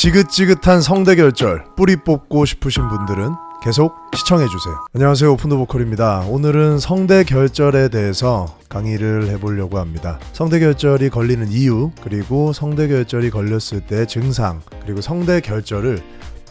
지긋지긋한 성대 결절 뿌리 뽑고 싶으신 분들은 계속 시청해주세요. 안녕하세요. 오픈더 보컬입니다. 오늘은 성대 결절에 대해서 강의를 해보려고 합니다. 성대 결절이 걸리는 이유, 그리고 성대 결절이 걸렸을 때 증상, 그리고 성대 결절을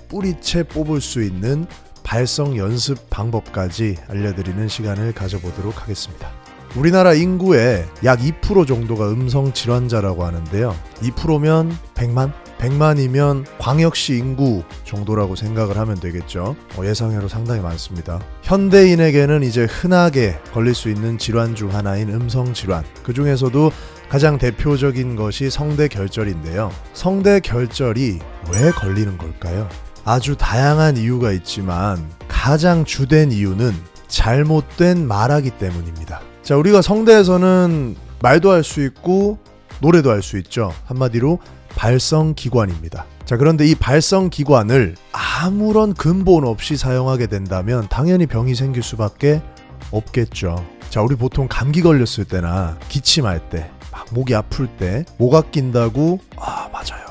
뿌리채 뽑을 수 있는 발성 연습 방법까지 알려드리는 시간을 가져보도록 하겠습니다. 우리나라 인구의 약 2% 정도가 음성 질환자라고 하는데요. 2%면 100만? 100만이면 광역시 인구 정도라고 생각을 하면 되겠죠. 어, 예상외로 상당히 많습니다. 현대인에게는 이제 흔하게 걸릴 수 있는 질환 중 하나인 음성 질환. 그 중에서도 가장 대표적인 것이 성대 결절인데요. 성대 결절이 왜 걸리는 걸까요? 아주 다양한 이유가 있지만 가장 주된 이유는 잘못된 말하기 때문입니다. 자, 우리가 성대에서는 말도 할 수 있고 노래도 할 수 있죠. 한마디로 발성 기관입니다. 자, 그런데 이 발성 기관을 아무런 근본 없이 사용하게 된다면 당연히 병이 생길 수밖에 없겠죠. 자, 우리 보통 감기 걸렸을 때나 기침할 때, 막 목이 아플 때, 목 아 낀다고, 아, 맞아요.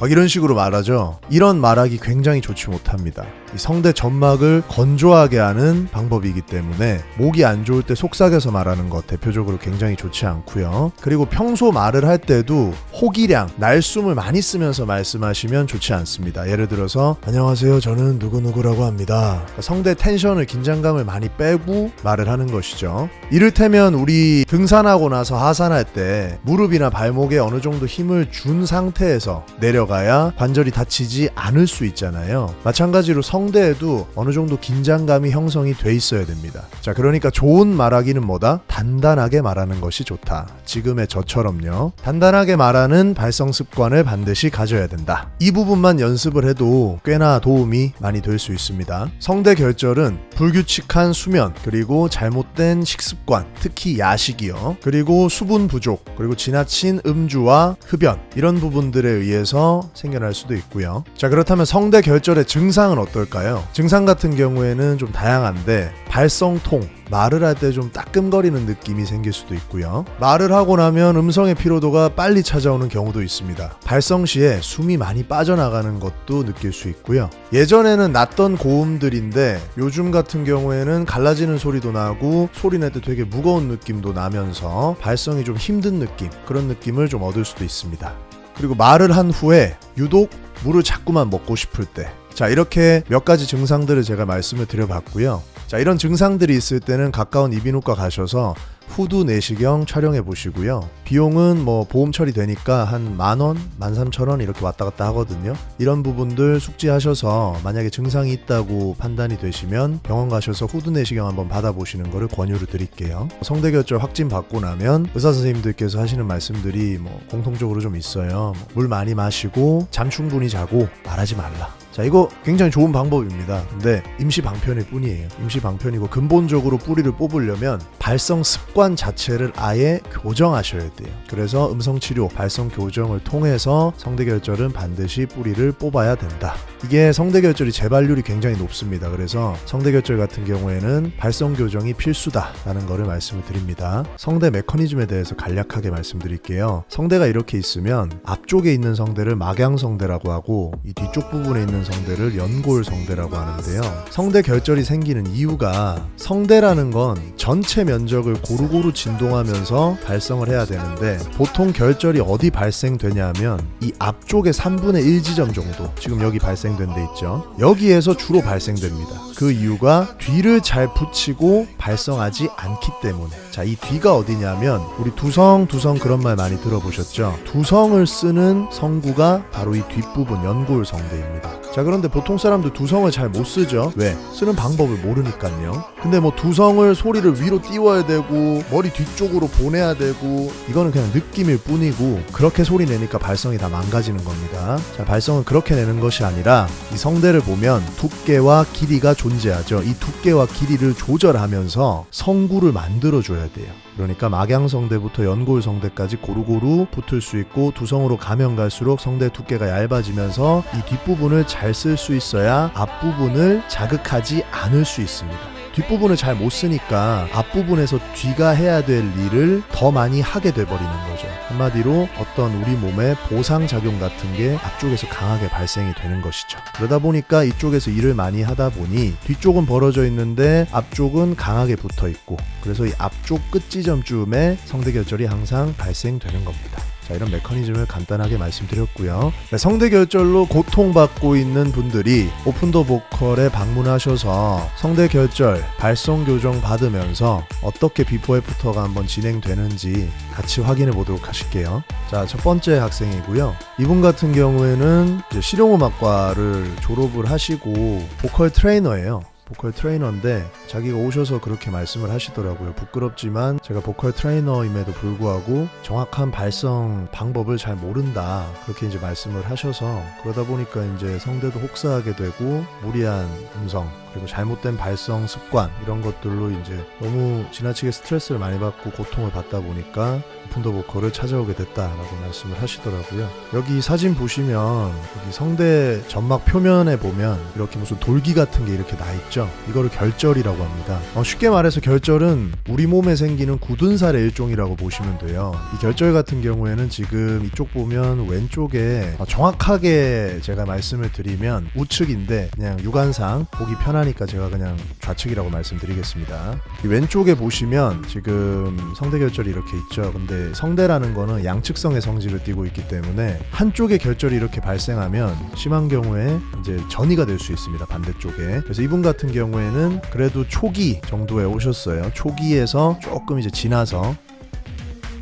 막 이런 식으로 말하죠. 이런 말하기 굉장히 좋지 못합니다. 이 성대 점막을 건조하게 하는 방법이기 때문에 목이 안 좋을 때 속삭여서 말하는 것 대표적으로 굉장히 좋지 않고요. 그리고 평소 말을 할 때도 호기량, 날숨을 많이 쓰면서 말씀하시면 좋지 않습니다. 예를 들어서 안녕하세요. 저는 누구누구라고 합니다. 그러니까 성대 텐션을 긴장감을 많이 빼고 말을 하는 것이죠. 이를테면 우리 등산하고 나서 하산할 때 무릎이나 발목에 어느 정도 힘을 준 상태에서 내려가 야 관절이 다치지 않을 수 있잖아요. 마찬가지로 성 성대에도 어느 정도 긴장감이 형성이 돼 있어야 됩니다. 자, 그러니까 좋은 말하기는 뭐다? 단단하게 말하는 것이 좋다. 지금의 저처럼요. 단단하게 말하는 발성 습관을 반드시 가져야 된다. 이 부분만 연습을 해도 꽤나 도움이 많이 될 수 있습니다. 성대 결절은 불규칙한 수면, 그리고 잘못된 식습관, 특히 야식이요. 그리고 수분 부족, 그리고 지나친 음주와 흡연, 이런 부분들에 의해서 생겨날 수도 있고요. 자, 그렇다면 성대 결절의 증상은 어떨까요? 증상 같은 경우에는 좀 다양한데 발성통, 말을 할 때 좀 따끔거리는 느낌이 생길 수도 있고요. 말을 하고 나면 음성의 피로도가 빨리 찾아오는 경우도 있습니다. 발성 시에 숨이 많이 빠져나가는 것도 느낄 수 있고요. 예전에는 났던 고음들인데 요즘 같은 경우에는 갈라지는 소리도 나고 소리 낼 때 되게 무거운 느낌도 나면서 발성이 좀 힘든 느낌, 그런 느낌을 좀 얻을 수도 있습니다. 그리고 말을 한 후에 유독 물을 자꾸만 먹고 싶을 때 자, 이렇게 몇 가지 증상들을 제가 말씀을 드려봤고요. 자, 이런 증상들이 있을 때는 가까운 이비인후과 가셔서 후두 내시경 촬영해 보시고요. 비용은 뭐 보험 처리되니까 한 만원, 만삼천원 이렇게 왔다 갔다 하거든요. 이런 부분들 숙지하셔서 만약에 증상이 있다고 판단이 되시면 병원 가셔서 후두 내시경 한번 받아보시는 것을 권유를 드릴게요. 성대결절 확진 받고 나면 의사 선생님들께서 하시는 말씀들이 뭐 공통적으로 좀 있어요. 뭐물 많이 마시고 잠 충분히 자고 말하지 말라. 자, 이거 굉장히 좋은 방법입니다. 근데 임시 방편일 뿐이에요. 임시 방편이고 근본적으로 뿌리를 뽑으려면 발성 습관 자체를 아예 교정하셔야 돼요. 그래서 음성 치료, 발성 교정을 통해서 성대 결절은 반드시 뿌리를 뽑아야 된다. 이게 성대 결절이 재발률이 굉장히 높습니다. 그래서 성대 결절 같은 경우에는 발성 교정이 필수다 라는 것을 말씀을 드립니다. 성대 메커니즘에 대해서 간략하게 말씀드릴게요. 성대가 이렇게 있으면 앞쪽에 있는 성대를 막양 성대라고 하고 이 뒤쪽 부분에 있는 성대를 연골 성대라고 하는데요. 성대 결절이 생기는 이유가 성대라는 건 전체 면적을 고루고루 진동하면서 발성을 해야 되는데 보통 결절이 어디 발생되냐면 이 앞쪽의 3분의 1 지점 정도 지금 여기 발생된 데 있죠. 여기에서 주로 발생됩니다. 그 이유가 뒤를 잘 붙이고 발성하지 않기 때문에 자 이 뒤가 어디냐면 우리 두성 두성 그런 말 많이 들어보셨죠? 두성을 쓰는 성구가 바로 이 뒷부분 연골 성대입니다. 자 그런데 보통 사람들 두성을 잘 못 쓰죠. 왜? 쓰는 방법을 모르니까요. 근데 뭐 두성을 소리를 위로 띄워야 되고 머리 뒤쪽으로 보내야 되고 이거는 그냥 느낌일 뿐이고 그렇게 소리 내니까 발성이 다 망가지는 겁니다. 자 발성은 그렇게 내는 것이 아니라 이 성대를 보면 두께와 길이가 존재하죠. 이 두께와 길이를 조절하면서 성구를 만들어 줘야 돼요. 그러니까 막양성대부터 연골성대까지 고루고루 붙을 수 있고 두성으로 가면 갈수록 성대 두께가 얇아지면서 이 뒷부분을 잘쓸 수 있어야 앞부분을 자극하지 않을 수 있습니다. 뒷부분을 잘 못 쓰니까 앞부분에서 뒤가 해야 될 일을 더 많이 하게 돼버리는 거죠. 한마디로 어떤 우리 몸의 보상 작용 같은 게 앞쪽에서 강하게 발생이 되는 것이죠. 그러다 보니까 이쪽에서 일을 많이 하다 보니 뒤쪽은 벌어져 있는데 앞쪽은 강하게 붙어 있고 그래서 이 앞쪽 끝 지점쯤에 성대결절이 항상 발생되는 겁니다. 자, 이런 메커니즘을 간단하게 말씀드렸고요. 네, 성대결절로 고통받고 있는 분들이 Open the Vocal에 방문하셔서 성대결절 발성 교정 받으면서 어떻게 비포 애프터가 한번 진행되는지 같이 확인해 보도록 하실게요. 자, 첫 번째 학생이고요. 이분 같은 경우에는 실용음악과를 졸업을 하시고 보컬 트레이너예요. 보컬 트레이너인데 자기가 오셔서 그렇게 말씀을 하시더라고요. 부끄럽지만 제가 보컬 트레이너임에도 불구하고 정확한 발성 방법을 잘 모른다. 그렇게 이제 말씀을 하셔서 그러다 보니까 이제 성대도 혹사하게 되고 무리한 음성 그리고 잘못된 발성 습관 이런 것들로 이제 너무 지나치게 스트레스를 많이 받고 고통을 받다 보니까 오픈더 보컬을 찾아오게 됐다라고 말씀을 하시더라고요. 여기 사진 보시면 여기 성대 점막 표면에 보면 이렇게 무슨 돌기 같은 게 이렇게 나 있죠. 이거를 결절이라고 합니다. 어, 쉽게 말해서 결절은 우리 몸에 생기는 굳은 살의 일종이라고 보시면 돼요. 이 결절 같은 경우에는 지금 이쪽 보면 왼쪽에 어, 정확하게 제가 말씀을 드리면 우측인데 그냥 육안상 보기 편하니까 제가 그냥 좌측이라고 말씀드리겠습니다. 이 왼쪽에 보시면 지금 성대 결절이 이렇게 있죠. 근데 성대라는 거는 양측성의 성질을 띠고 있기 때문에 한쪽에 결절이 이렇게 발생하면 심한 경우에 이제 전이가 될 수 있습니다. 반대쪽에. 그래서 이분 같은 경우에는 그래도 초기 정도에 오셨어요. 초기에서 조금 이제 지나서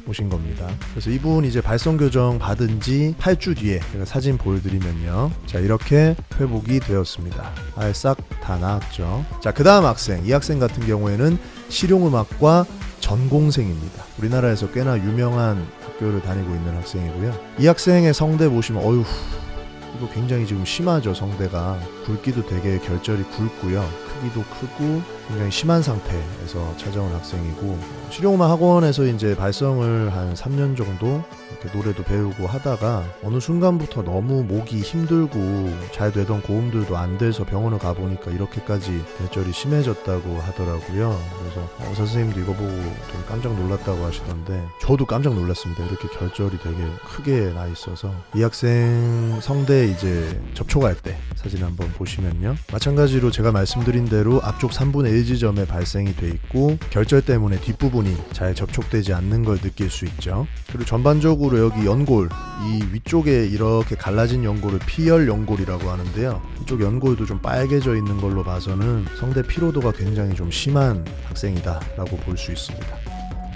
오신 겁니다. 그래서 이분 이제 발성 교정 받은 지 8주 뒤에 제가 사진 보여드리면요. 자, 이렇게 회복이 되었습니다. 아예 싹다 나았죠. 자, 그 다음 학생. 이 학생 같은 경우에는 실용음악과 전공생입니다. 우리나라에서 꽤나 유명한 학교를 다니고 있는 학생이고요. 이 학생의 성대 보시면 어휴 이거 굉장히 지금 심하죠 성대가 굵기도 되게 결절이 굵고요 크기도 크고 굉장히 심한 상태에서 찾아온 학생이고 실용음악 학원에서 이제 발성을 한 3년 정도 이렇게 노래도 배우고 하다가 어느 순간부터 너무 목이 힘들고 잘 되던 고음들도 안 돼서 병원을 가보니까 이렇게까지 결절이 심해졌다고 하더라고요. 그래서 어, 선생님도 이거 보고 좀 깜짝 놀랐다고 하시던데 저도 깜짝 놀랐습니다. 이렇게 결절이 되게 크게 나 있어서 이 학생 성대 이제 접촉할 때 사진 한번 보시면요. 마찬가지로 제가 말씀드린 대로 앞쪽 3분의 1 지점에 발생이 돼 있고 결절 때문에 뒷부분이 잘 접촉되지 않는 걸 느낄 수 있죠. 그리고 전반적으로 여기 연골 이 위쪽에 이렇게 갈라진 연골을 피열 연골이라고 하는데요. 이쪽 연골도 좀 빨개져 있는 걸로 봐서는 성대 피로도가 굉장히 좀 심한 학생이다 라고 볼 수 있습니다.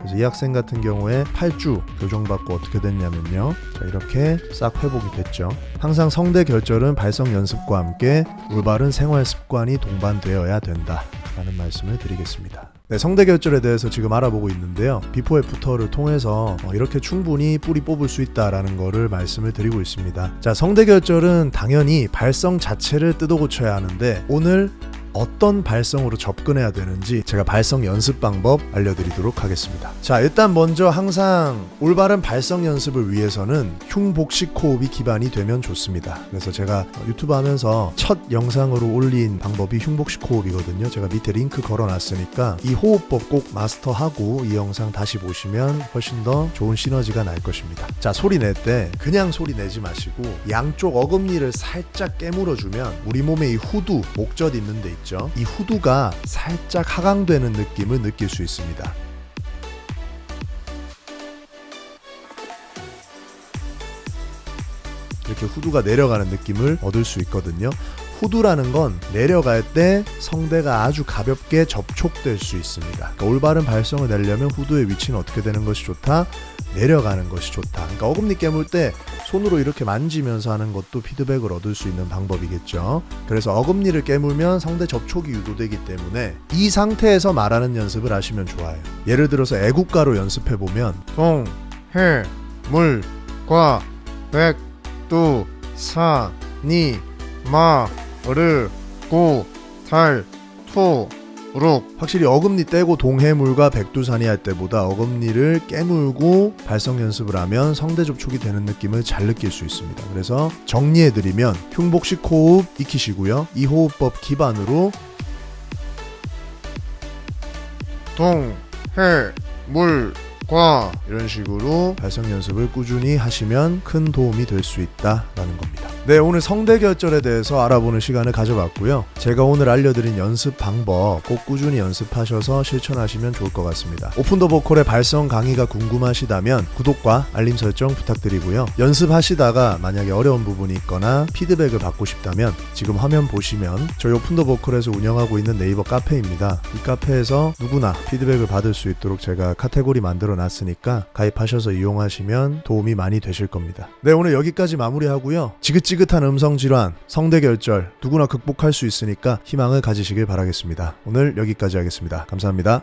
그래서 이 학생 같은 경우에 8주 교정받고 어떻게 됐냐면요. 자, 이렇게 싹 회복이 됐죠. 항상 성대 결절은 발성 연습과 함께 올바른 생활 습관이 동반되어야 된다. 라는 말씀을 드리겠습니다. 네, 성대 결절에 대해서 지금 알아보고 있는데요. before after를 통해서 어, 이렇게 충분히 뿌리 뽑을 수 있다라는 거를 말씀을 드리고 있습니다. 자, 성대 결절은 당연히 발성 자체를 뜯어 고쳐야 하는데 오늘 어떤 발성으로 접근해야 되는지 제가 발성 연습 방법 알려드리도록 하겠습니다. 자, 일단 먼저 항상 올바른 발성 연습을 위해서는 흉복식 호흡이 기반이 되면 좋습니다. 그래서 제가 유튜브 하면서 첫 영상으로 올린 방법이 흉복식 호흡이거든요. 제가 밑에 링크 걸어놨으니까 이 호흡법 꼭 마스터하고 이 영상 다시 보시면 훨씬 더 좋은 시너지가 날 것입니다. 자, 소리 낼 때 그냥 소리 내지 마시고 양쪽 어금니를 살짝 깨물어주면 우리 몸에 이 후두, 목젖 있는 데 있죠. 이 후두가 살짝 하강되는 느낌을 느낄 수 있습니다. 이렇게 후두가 내려가는 느낌을 얻을 수 있거든요. 후두라는 건 내려갈 때 성대가 아주 가볍게 접촉될 수 있습니다. 그러니까 올바른 발성을 내려면 후두의 위치는 어떻게 되는 것이 좋다? 내려가는 것이 좋다. 그러니까 어금니 깨물 때 손으로 이렇게 만지면서 하는 것도 피드백을 얻을 수 있는 방법이겠죠. 그래서 어금니를 깨물면 성대 접촉이 유도되기 때문에 이 상태에서 말하는 연습을 하시면 좋아요. 예를 들어서 애국가로 연습해 보면 동, 해, 물, 과, 백, 두, 사, 니, 마, 르, 고, 닳, 도, 록 확실히 어금니 떼고 동해물과 백두산이 할 때보다 어금니를 깨물고 발성 연습을 하면 성대 접촉이 되는 느낌을 잘 느낄 수 있습니다. 그래서 정리해드리면 흉복식 호흡 익히시고요. 이 호흡법 기반으로 동, 해, 물, 과 이런 식으로 발성 연습을 꾸준히 하시면 큰 도움이 될 수 있다라는 겁니다. 네, 오늘 성대결절에 대해서 알아보는 시간을 가져봤고요. 제가 오늘 알려드린 연습 방법 꼭 꾸준히 연습하셔서 실천하시면 좋을 것 같습니다. 오픈 더 보컬의 발성 강의가 궁금하시다면 구독과 알림 설정 부탁드리고요. 연습하시다가 만약에 어려운 부분이 있거나 피드백을 받고 싶다면 지금 화면 보시면 저희 오픈 더 보컬에서 운영하고 있는 네이버 카페입니다. 이 카페에서 누구나 피드백을 받을 수 있도록 제가 카테고리 만들어 놨으니까 가입하셔서 이용하시면 도움이 많이 되실 겁니다. 네, 오늘 여기까지 마무리하고요. 지긋지 긋한 음성 질환, 성대 결절 누구나 극복할 수 있으니까 희망을 가지시길 바라겠습니다. 오늘 여기까지 하겠습니다. 감사합니다.